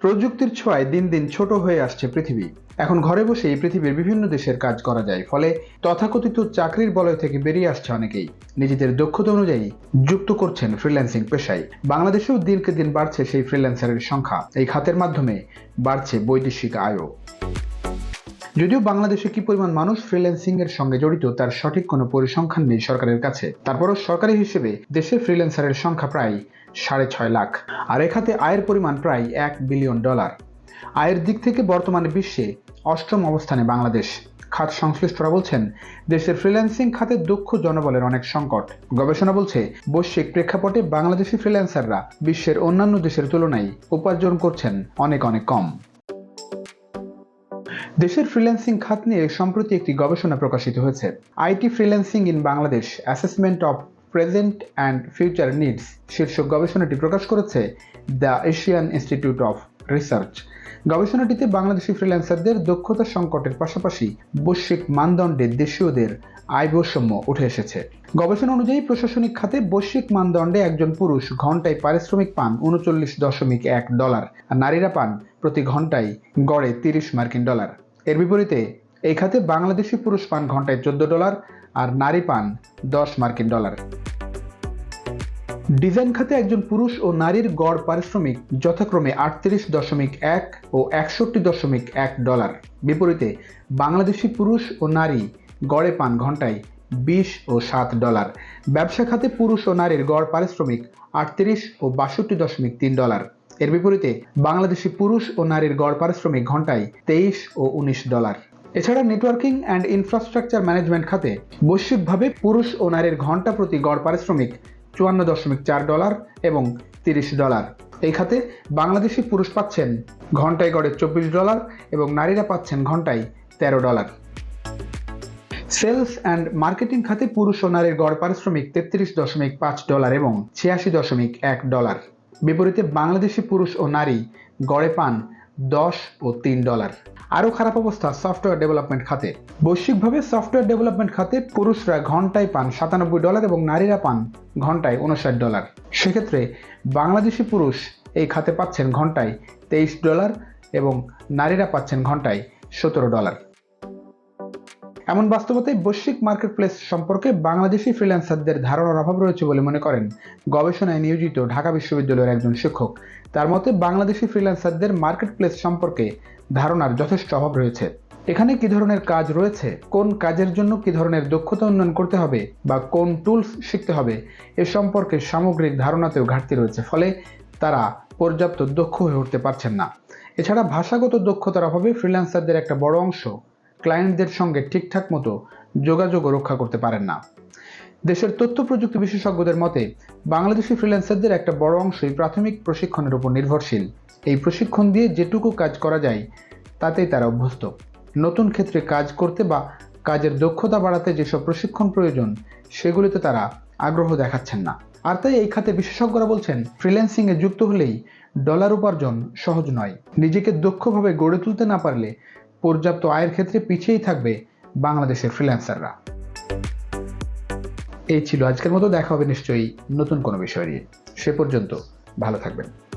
প্রযুক্তির ছোঁয়ায় দিন দিন ছোট হয়ে আসছে পৃথিবী। এখন ঘরে বসে এই পৃথিবীর বিভিন্ন দেশের কাজ করা যায়, ফলে তথাকথিত চাকরির বলয় থেকে বেরিয়ে আসছে অনেকেই। নিজেদের দক্ষতা অনুযায়ী যুক্ত করছেন ফ্রিল্যান্সিং পেশায়। বাংলাদেশেও দিনকে দিন বাড়ছে সেই ফ্রিল্যান্সারের সংখ্যা। এই খাতের মাধ্যমে বাড়ছে বৈদেশিক আয়ও। যদিও বাংলাদেশে কি পরিমাণ মানুষ ফ্রিল্যান্সিং এর সঙ্গে জড়িত, তার সঠিক কোনো পরিসংখ্যান নেই সরকারের কাছে। তারপরও সরকারি হিসেবে দেশে ফ্রিল্যান্সারের সংখ্যা প্রায় সাড়ে ছয় লাখ। আর এখাতে আয়ের পরিমাণ প্রায় এক বিলিয়ন ডলার আয়ের দিক থেকে বর্তমানে বিশ্বে অষ্টম অবস্থানে বাংলাদেশ। খাত সংশ্লিষ্টরা বলছেন, দেশের ফ্রিল্যান্সিং খাতে দক্ষ জনবলের অনেক সংকট। গবেষণা বলছে, বৈশ্বিক প্রেক্ষাপটে বাংলাদেশি ফ্রিল্যান্সাররা বিশ্বের অন্যান্য দেশের তুলনায় উপার্জন করছেন অনেক অনেক কম। দেশের ফ্রিল্যান্সিং খাত নিয়ে সম্প্রতি একটি গবেষণা প্রকাশিত হয়েছে। IT freelancing in Bangladesh assessment of present and future needs শীর্ষক গবেষণাটি প্রকাশ করেছে the Asian Institute of Research গবেষণাটিতে Bangladeshi ফ্রিল্যান্সারদের দক্ষতা সংকটের পাশাপাশি বৈশ্বিক মানদণ্ডে দেশীয়দের আয় বৈষম্য উঠে এসেছে। গবেষণা অনুযায়ী প্রশাসনিক খাতে বৈশ্বিক মানদণ্ডে একজন পুরুষ ঘন্টায় পারিশ্রমিক পান উনচল্লিশ দশমিক এক ডলার, আর নারীরা পান প্রতি ঘন্টায় গড়ে তিরিশ মার্কিন ডলার। এর বিপরীতে, এই খাতে বাংলাদেশি পুরুষ পান ঘন্টায় চোদ্দ ডলার আর নারী পান দশ মার্কিন ডলার। ডিজাইন খাতে একজন পুরুষ ও নারীর গড় পারিশ্রমিক যথাক্রমে আটত্রিশ দশমিক এক ও একষট্টি দশমিক এক ডলার। বিপরীতে, বাংলাদেশি পুরুষ ও নারী গড়ে পান ঘন্টায় বিশ ও সাত ডলার। ব্যবসা খাতে পুরুষ ও নারীর গড় পারিশ্রমিক আটত্রিশ ও বাষট্টি দশমিক তিন ডলার। এর বিপরীতে বাংলাদেশি পুরুষ ও নারীর গড় পারিশ্রমিক ঘন্টায় তেইশ ও উনিশ ডলার। এছাড়া নেটওয়ার্কিং অ্যান্ড ইনফ্রাস্ট্রাকচার ম্যানেজমেন্ট খাতে বৈশ্বিকভাবে পুরুষ ও নারীর ঘণ্টা প্রতি গড় পারিশ্রমিক চুয়ান্ন দশমিক চার ডলার এবং তিরিশ ডলার। এই খাতে বাংলাদেশি পুরুষ পাচ্ছেন ঘন্টায় গড়ে চব্বিশ ডলার এবং নারীরা পাচ্ছেন ঘন্টায় তেরো ডলার। সেলস অ্যান্ড মার্কেটিং খাতে পুরুষ ও নারীর গড় পারিশ্রমিক তেত্রিশ দশমিক পাঁচ ডলার এবং ছিয়াশি দশমিক এক ডলার। বিপরীতে বাংলাদেশি পুরুষ ও নারী গড়ে পান দশ ও তিন ডলার। আরও খারাপ অবস্থা সফটওয়্যার ডেভেলপমেন্ট খাতে। বৈশ্বিকভাবে সফটওয়্যার ডেভেলপমেন্ট খাতে পুরুষরা ঘন্টায় পান সাতানব্বই ডলার এবং নারীরা পান ঘন্টায় উনষাট ডলার। সেক্ষেত্রে বাংলাদেশি পুরুষ এই খাতে পাচ্ছেন ঘন্টায় তেইশ ডলার এবং নারীরা পাচ্ছেন ঘন্টায় সতেরো ডলার। এমন বাস্তবতায় বৈশ্বিক মার্কেট প্লেস সম্পর্কে বাংলাদেশি ফ্রিল্যান্সারদের ধারণার অভাব রয়েছে বলে মনে করেন গবেষণায় নিয়োজিত ঢাকা বিশ্ববিদ্যালয়ের একজন শিক্ষক। তার মতে, বাংলাদেশি ফ্রিল্যান্সারদের মার্কেট প্লেস সম্পর্কে ধারণার যথেষ্ট অভাব রয়েছে। এখানে কি ধরনের কাজ রয়েছে? কোন কাজের জন্য কি ধরনের দক্ষতা উন্নয়ন করতে হবে? বা কোন টুলস শিখতে হবে? এ সম্পর্কে সামগ্রিক ধারণাতেও ঘাটতি রয়েছে, ফলে তারা পর্যাপ্ত দক্ষ হয়ে উঠতে পারছেন না। এছাড়া ভাষাগত দক্ষতার অভাবে ফ্রিল্যান্সারদের একটা বড় অংশ ক্লায়েন্টদের সঙ্গে ঠিকঠাক মতো যোগাযোগও রক্ষা করতে পারেন না। দেশের তথ্য প্রযুক্তি বিশেষজ্ঞদের মতে, বাংলাদেশি ফ্রিল্যান্সারদের একটা বড় অংশই প্রাথমিক প্রশিক্ষণের উপর নির্ভরশীল। এই প্রশিক্ষণ দিয়ে যেটুকু কাজ করা যায়, তাতেই তারা অভ্যস্ত। নতুন ক্ষেত্রে কাজ করতে বা কাজের দক্ষতা বাড়াতে যেসব প্রশিক্ষণ প্রয়োজন, সেগুলিতে তারা আগ্রহ দেখাচ্ছেন না। আর তাই এই খাতে বিশেষজ্ঞরা বলছেন ফ্রিল্যান্সিংয়ে যুক্ত হলেই ডলার উপার্জন সহজ নয়। নিজেকে দক্ষভাবে গড়ে তুলতে না পারলে পর্যাপ্ত আয়ের ক্ষেত্রে পিছিয়েই থাকবে বাংলাদেশের ফ্রিল্যান্সাররা এই ছিল আজকের মতো, দেখা হবে নিশ্চয়ই নতুন কোনো বিষয় নিয়ে। সে পর্যন্ত ভালো থাকবেন।